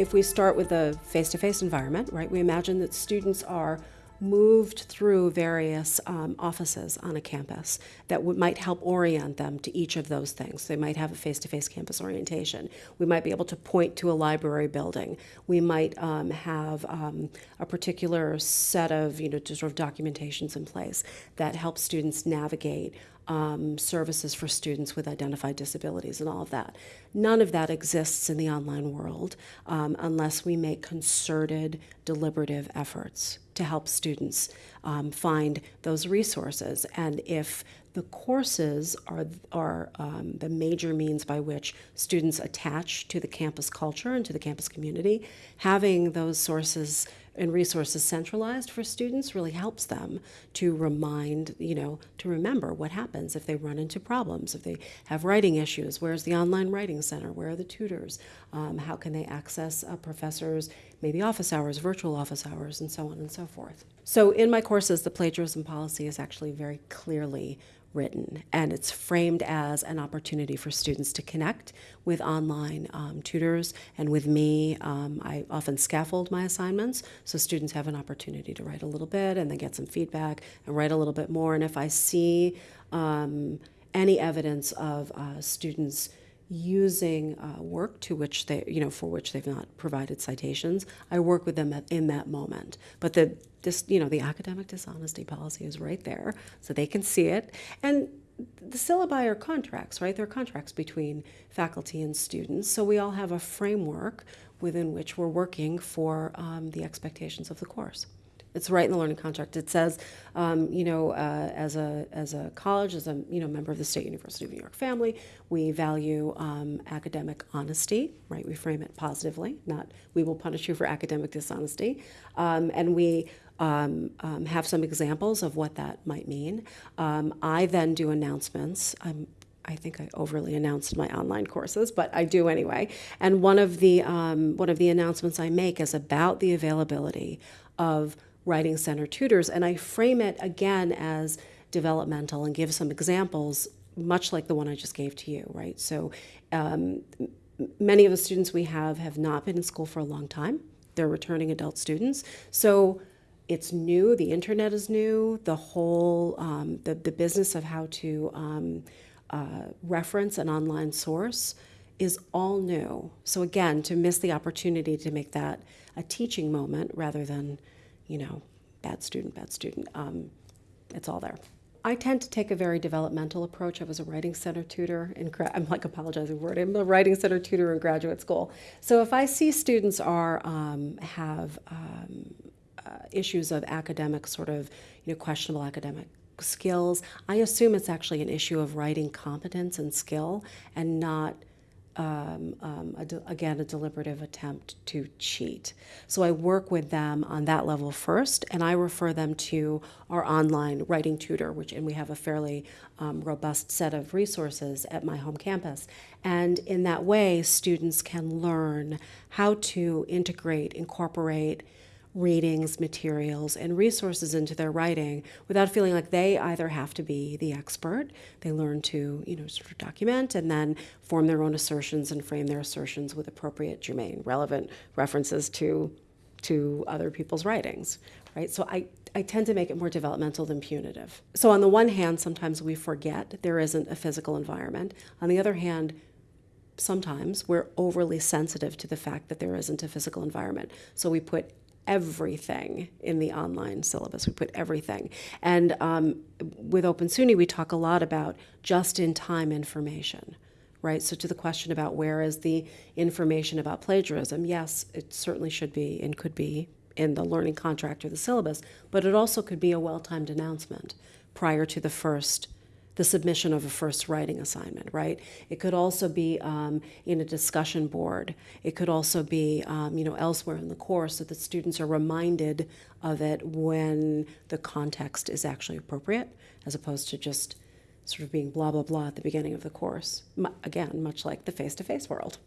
If we start with a face-to-face environment, right, we imagine that students are moved through various um, offices on a campus that might help orient them to each of those things. They might have a face-to-face campus orientation. We might be able to point to a library building. We might um, have um, a particular set of, you know, sort of documentations in place that help students navigate um, services for students with identified disabilities and all of that. None of that exists in the online world um, unless we make concerted, deliberative efforts to help students um, find those resources. And if the courses are, are um, the major means by which students attach to the campus culture and to the campus community. Having those sources and resources centralized for students really helps them to remind, you know, to remember what happens if they run into problems, if they have writing issues, where's the online writing center, where are the tutors, um, how can they access uh, professors, maybe office hours, virtual office hours, and so on and so forth. So in my courses, the plagiarism policy is actually very clearly written, and it's framed as an opportunity for students to connect with online um, tutors and with me. Um, I often scaffold my assignments, so students have an opportunity to write a little bit and then get some feedback and write a little bit more. And if I see um, any evidence of uh, students using uh, work to which they, you know, for which they've not provided citations, I work with them at, in that moment. But the, this, you know, the academic dishonesty policy is right there, so they can see it. And the syllabi are contracts, right? They're contracts between faculty and students. So we all have a framework within which we're working for um, the expectations of the course. It's right in the learning contract. It says, um, you know, uh, as a as a college, as a you know member of the State University of New York family, we value um, academic honesty. Right, we frame it positively, not we will punish you for academic dishonesty, um, and we. Um, um, have some examples of what that might mean. Um, I then do announcements. I'm I think I overly announced my online courses, but I do anyway. And one of the um, one of the announcements I make is about the availability of Writing Center tutors, and I frame it again as developmental and give some examples, much like the one I just gave to you, right? So um, many of the students we have have not been in school for a long time. They're returning adult students. So it's new, the internet is new, the whole, um, the, the business of how to um, uh, reference an online source is all new. So again, to miss the opportunity to make that a teaching moment rather than you know, bad student, bad student. Um, it's all there. I tend to take a very developmental approach. I was a writing center tutor in I'm like apologizing for it. I'm a writing center tutor in graduate school. So if I see students are um, have um, uh, issues of academic sort of you know questionable academic skills, I assume it's actually an issue of writing competence and skill and not um, um, a again, a deliberative attempt to cheat. So I work with them on that level first, and I refer them to our online writing tutor, which, and we have a fairly um, robust set of resources at my home campus. And in that way, students can learn how to integrate, incorporate, readings, materials, and resources into their writing without feeling like they either have to be the expert. They learn to, you know, sort of document and then form their own assertions and frame their assertions with appropriate, germane, relevant references to to other people's writings, right? So I, I tend to make it more developmental than punitive. So on the one hand, sometimes we forget there isn't a physical environment. On the other hand, sometimes we're overly sensitive to the fact that there isn't a physical environment. So we put everything in the online syllabus. We put everything. And um, with Open SUNY, we talk a lot about just-in-time information, right? So to the question about where is the information about plagiarism, yes, it certainly should be and could be in the learning contract or the syllabus, but it also could be a well-timed announcement prior to the first the submission of a first writing assignment, right? It could also be um, in a discussion board. It could also be, um, you know, elsewhere in the course so that students are reminded of it when the context is actually appropriate, as opposed to just sort of being blah, blah, blah at the beginning of the course. M again, much like the face-to-face -face world.